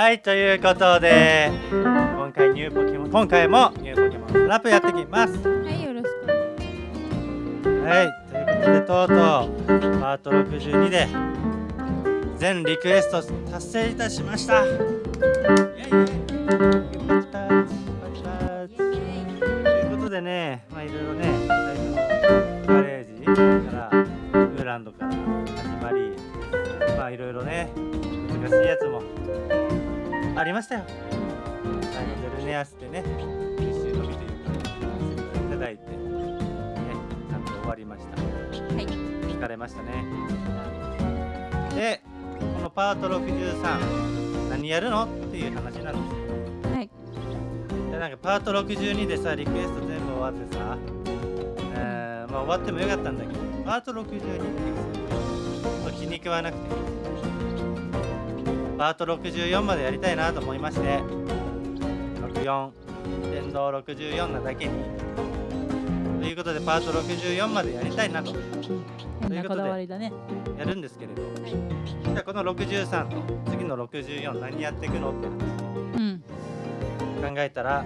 はいということで今回ニューポケモン今回もニューポケモンスラップやってきますはい、よろしく。はいということでとうとうパート62で全リクエスト達成いたしましたましたね。でこのパート63何やるのっていう話なんですよ。はい。でなんかパート62でさリクエスト全部終わってさ、えーまあ、終わってもよかったんだけどパート62って気に食わなくて。パート64までやりたいなと思いまして64電動64なだけに。ということでパート64までやりたいなと変なこだわりだね。やるんですけれどじゃあこの63と次の64何やっていくのってうん。考えたら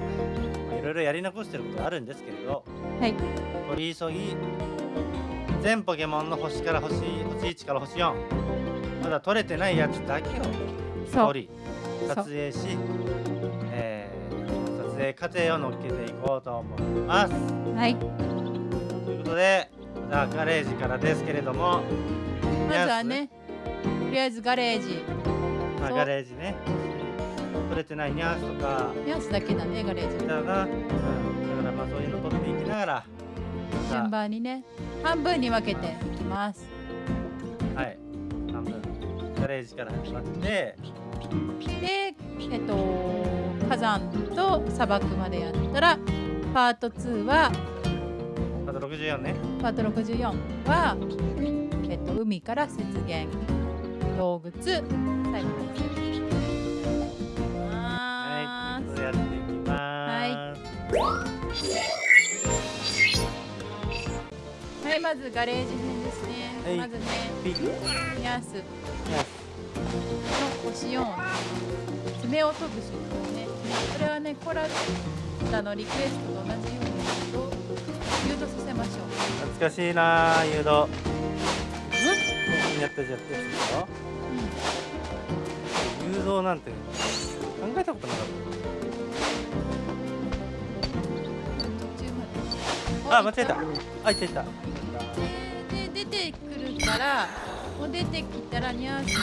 まあいろいろやり残してることあるんですけれどはい。取り急ぎ全ポケモンの星から星星1から星4まだ取れてないやつだけを。取り撮影し、えー撮影過程を乗っけていこうと思いますはい。ということでじゃあガレージからですけれども。まずはね、とりあえずガレージ。まあガレージね。取れてないニャースとか。ニャースだけだね、ガレージ。だな、うん、だからまあそういうの取っていきながら。ま順番にね、半分に分けていきます。たはい。半分。ガレージから始まって。で、えっと、火山と砂漠までやったら、パート2は、64ね。パート64は、えっと、海から雪原、洞窟、最後です。はい。ます。はい、まずガレージ編ですね。はい。まずね、ピグニャースの星4爪を飛ぶ瞬間ね。これはね、コラタのリク。エストと同じように誘導させましょう。懐かしいなあ誘導やったじゃやったやつでしょ誘導なんて考えたことなかっ。たあ間違えたあいったいったでで出てくるからもう出てきたらニャースの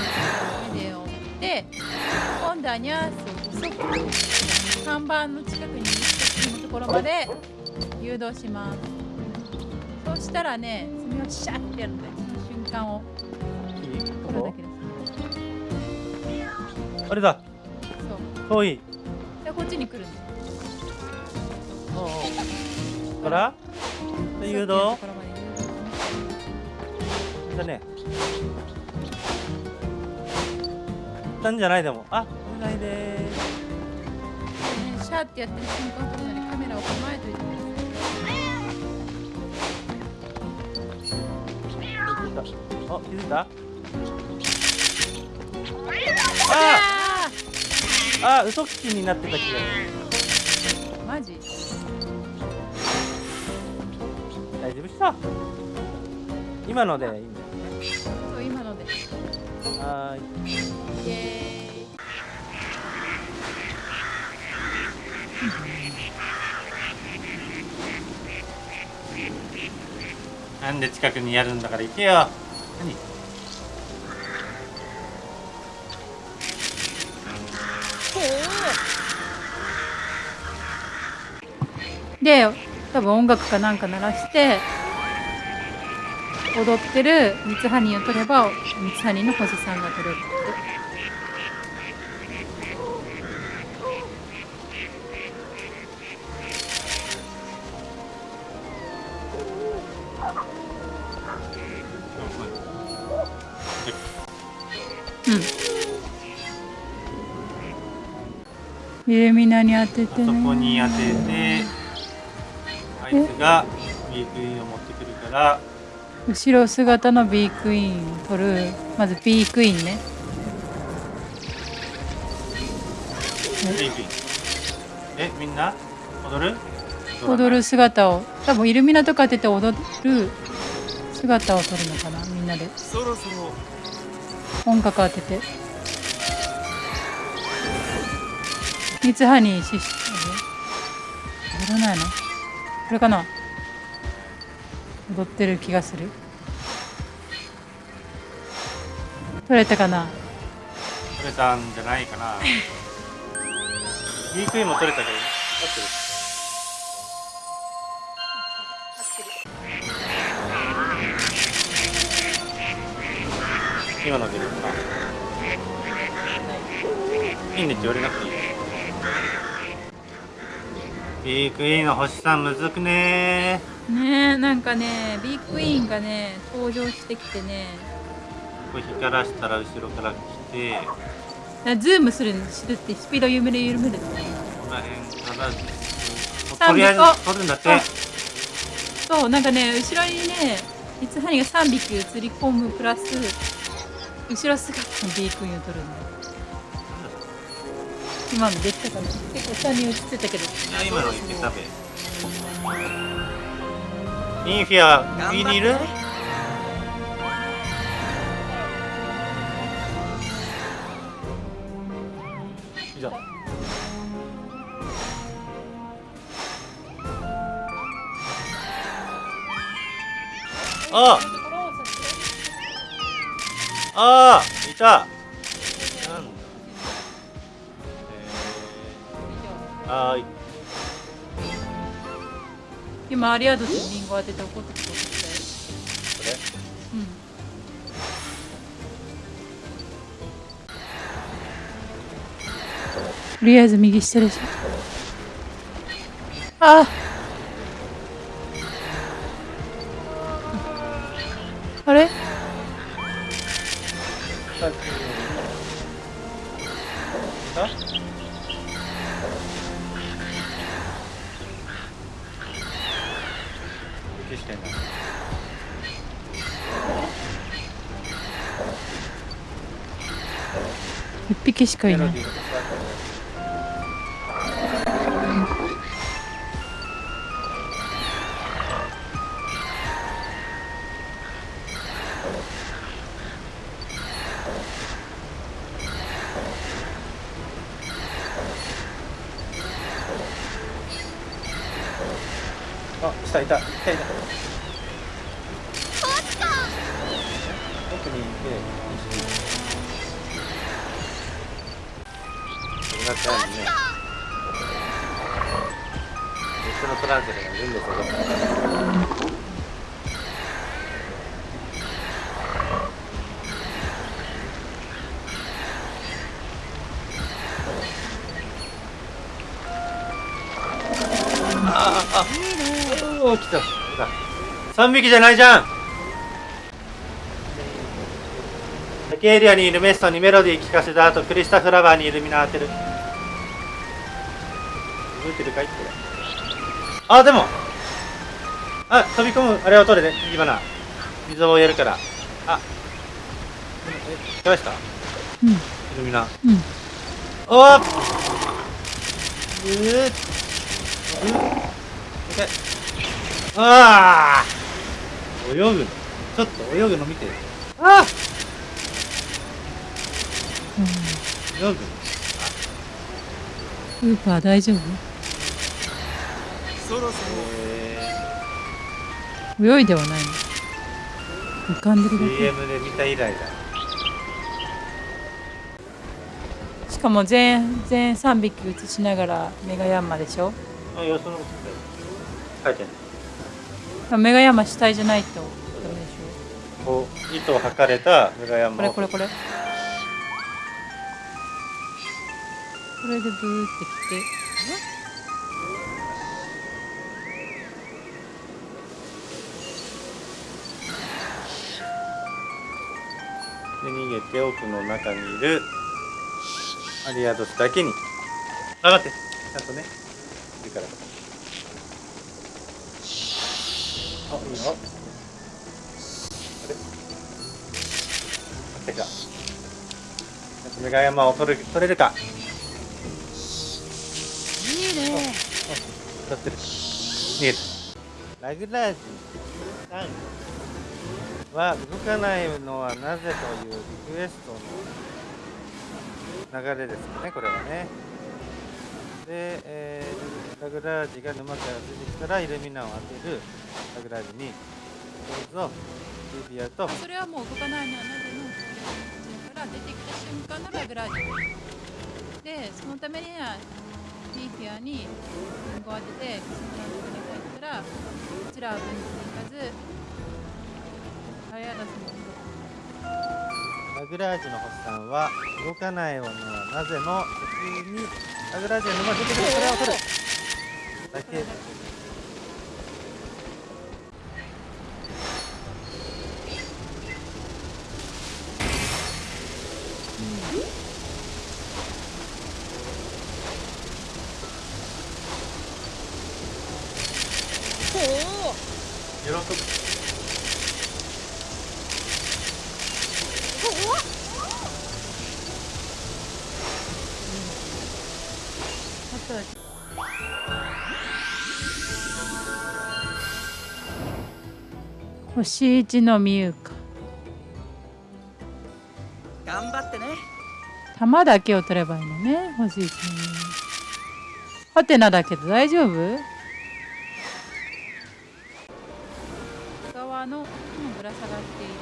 目で追って今度はニャースを細く看板の近くにいるところまで誘導します。そうしたらね爪をシャッてやるのでその瞬間を。いいこれだこけですこあれだ。そう。遠い。でこっちに来るんだおうおう。から。で誘導。だね。なんじゃないでも。あお願いでーす。ねシャーってやってる瞬間とかにカメラを構えといてくださいあ気づいた？あああ嘘つきになってた気がする。ーマジ？大丈夫っしょ今のでいいんだよね。そう今ので。はーいなんで近くにやるんだから行けよ。何？で多分音楽かなんか鳴らして踊ってる三つハニーを取れば三つハニーの星さんが取れるうんイルミナに当ててね。こに当ててあいつがビークイーンを持ってくるから。後ろ姿のビークイーンを取るまずビークイーンね。ピンピン。えみんな？踊る？踊る姿を。多分イルミナとか当てて踊る姿を撮るのかなみんなで。そろそろ。音楽当てて三つ葉にしし踊らないの？これかな？踊ってる気がする。撮れたかな？取れたんじゃないかな。ビークイも取れたけど。合ってる。今の出るかな。いいねって言われなくていいビークイーンの星さんむずくねねえなんかねビッグイーンがね登場してきてね。これ光らしたら後ろから来て。ズームするするってスピード緩める緩めるここら辺からと。りあえずあ取るんだって。あそうなんかね後ろにね三つ葉にが3匹映り込むプラス後ろ姿のビークイーンを撮るんだ今のできたかな？結構下に映ってたけど。今のいけたべ。インフィア上にいる以上あ。ああいたなんだえー、あーい今アリアドとリンゴ当てて怒ってきたこれうん。とりあえず右下でしょああれあ？息してんだ一匹しかいないこんな感じね。別のトランセルがいるんですよ。ああ、あ、おお、来た。三匹じゃないじゃん。竹エリアにいるメストにメロディー聴かせた後、クリスタフラワーにイルミナ当てる。覚えてるかいこれ。あ、でも。あ、飛び込む、あれを取れね、火花。水をやるから。あ。え、聞きました？イうん。ルミナ。うん。おー。うー。っああ泳ぐ。のちょっと泳ぐの見て。ああ泳ぐ。のスーパー大丈夫？そろそろえ泳いではないの浮かんでるだー、CM で見た以来だけ。しかも全全3匹映しながらメガヤンマでしょ？あいやその書いてないメガヤンマ主体じゃないとダメでしこう糸を測れたメガヤンょマこれこれこれ。これでブーってきてで逃げて奥の中にいる。アリアドスだけに。上がって。ちゃんとね。いるから。あいいよ。あれ？てかメガヤマを取る取れるか？いいね取ってる。逃げた。ラグラージュは動かないのはなぜというリクエストの流れですかねこれはね。で、えー、ラグラージが沼から出てきたらイルミナを当てるラグラージにどうぞリビアと。それはもう動かないのはなぜのこちらから出てきた瞬間のラグラージ。でそのためにはリーフィアにリンゴを当ててそのとこに帰ったらこちらは分岐に行かずラグラージュの星さん。は動かないのはなぜの途中にラグラージュの沼出てくるそれを取るだけ喜星一のミユカ頑張ってね。玉だけを取ればいいのね星一のミユハテナだけど大丈夫？側の今ぶら下がっている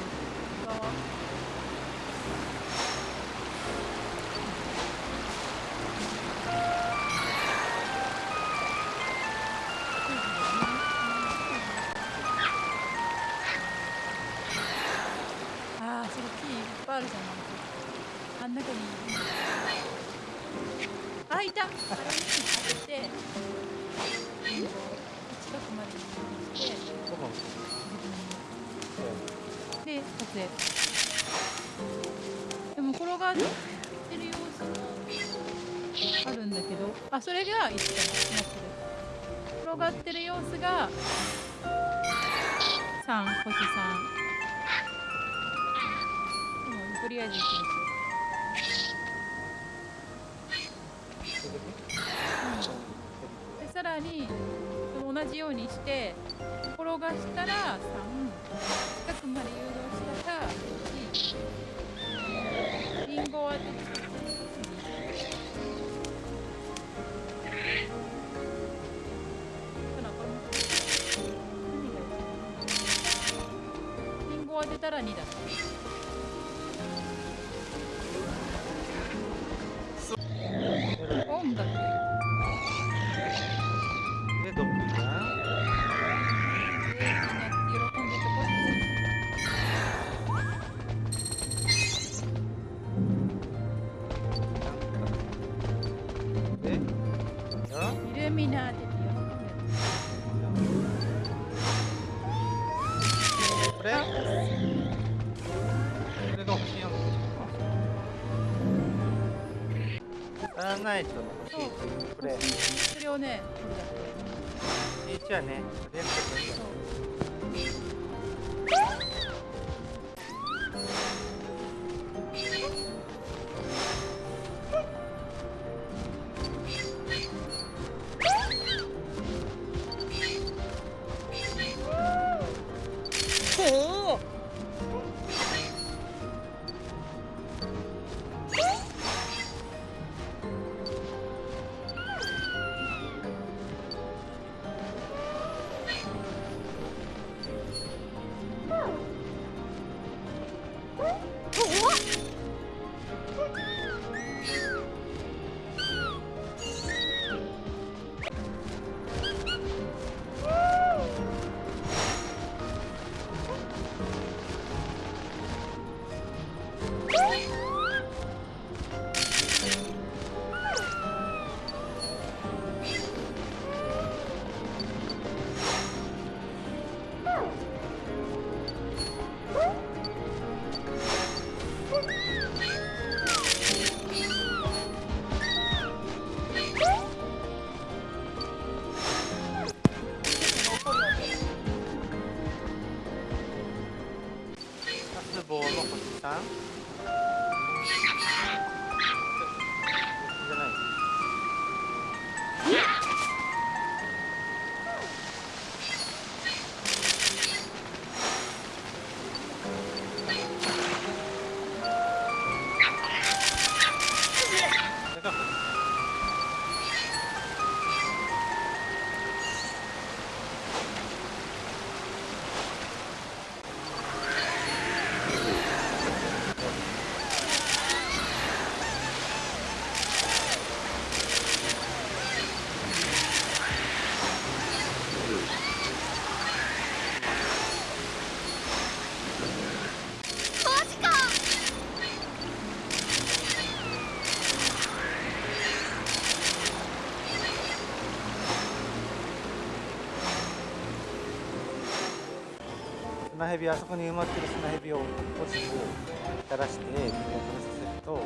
でも転がってる様子もあるんだけど。あそれが1かなってる。転がってる様子が。3星3でもとりあえず行きます。でさらに同じようにして転がしたら3近くまで誘導したら1リンゴを当ててリンゴを当てたら2だ。サーナイトの欲しいこれそれをね。欲しいはね蛇あそこに埋まってる砂蛇を起こす垂らして水を食べさせると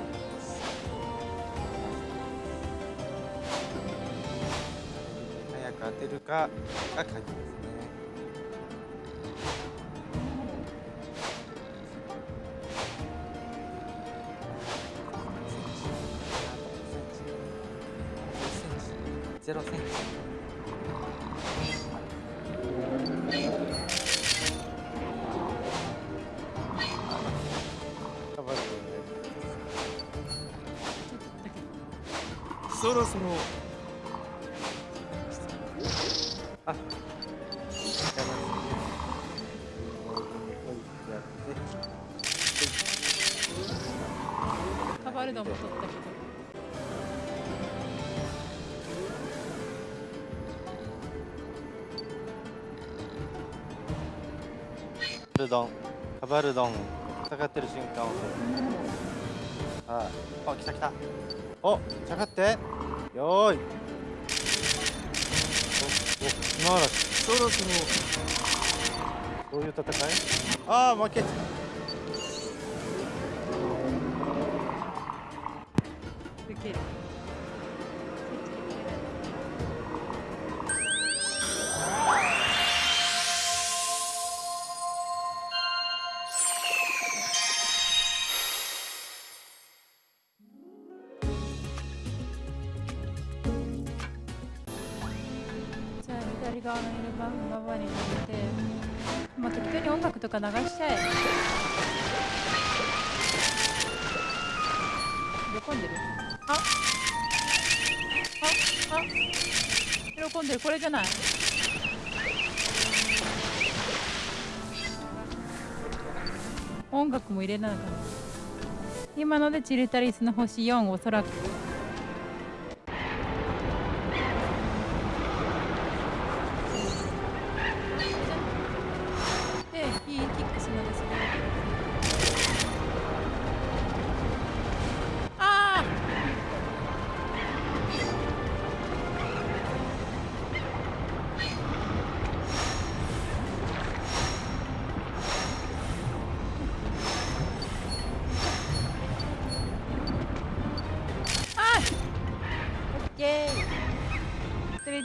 早く当てるかが鍵ですね。ゼロセンチ。そろそろ。あ、ってカバルドも取ったけどカバルドン。カバルドン戦ってる瞬間を。ああ来た来た。お下がってよーいおお砂嵐そろそろどういう戦いああ負け受適当に音楽とか流しちゃえ。喜んでる。あああ喜んでる。これじゃない。音楽も入れなのかな今のでチルタリスの星4おそらく。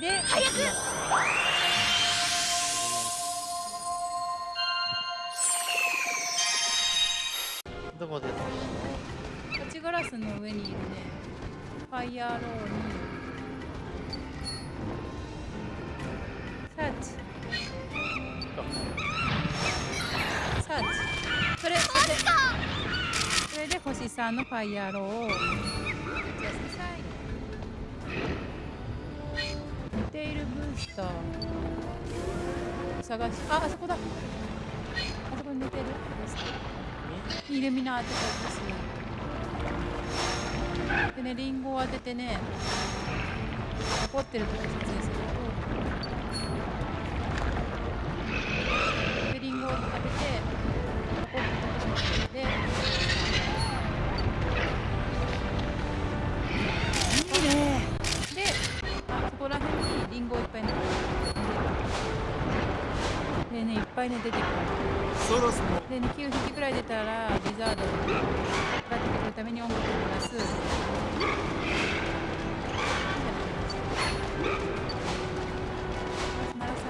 れで早く。どこですこっちガラスの上にいるね。ファイヤーロー。にサーチ。サーチ。それそれ。でそれで星3のファイヤーロー。をブースター探しああそこだ。あそこに似てる。イルミナーって感じですでねリンゴを当ててね怒ってるとこ撮影すると。でリンゴを当てて怒ってるとこ撮影で。いいね。であそこら辺にリンゴをいっぱいねでねいっぱいね出てくる。そろそろで、ね、9匹くらい出たらリザードを使ってくるために音楽を流す。鳴らさ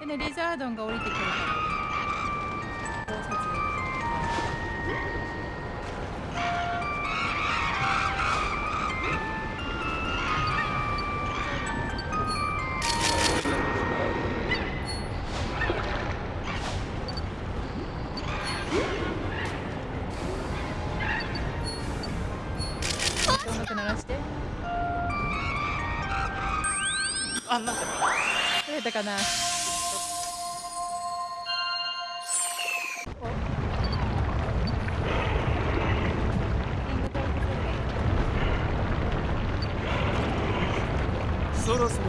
ないでね、リザードンが降りてくるから、取れたかな。そろそろ。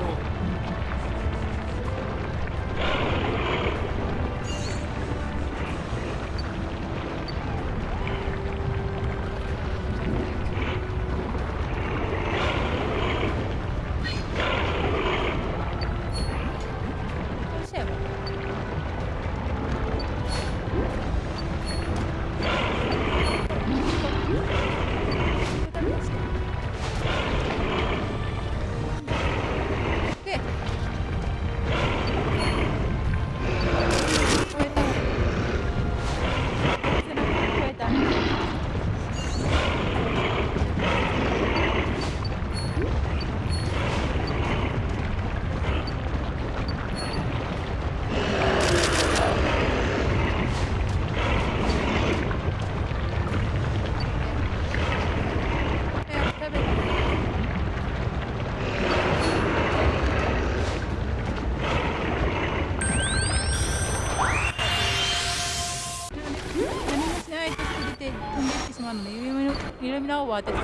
を当てた。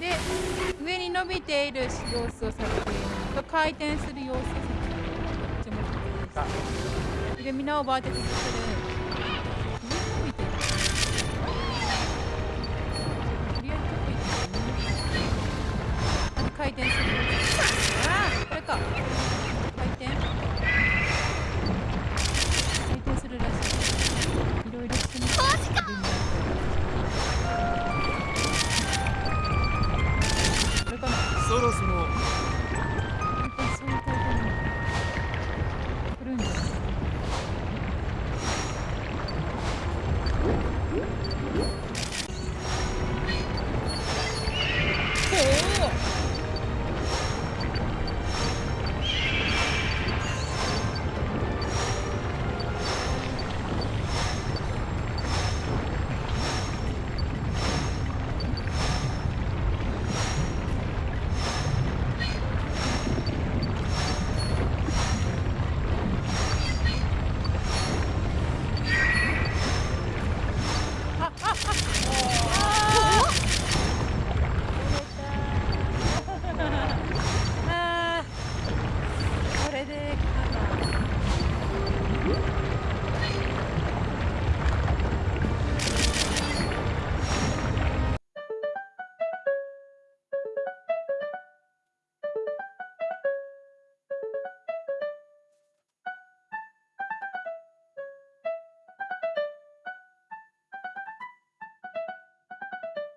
で上に伸びている様子を撮影。と回転する様子を撮影。どっちも撮影してでみんなを当ててくる上に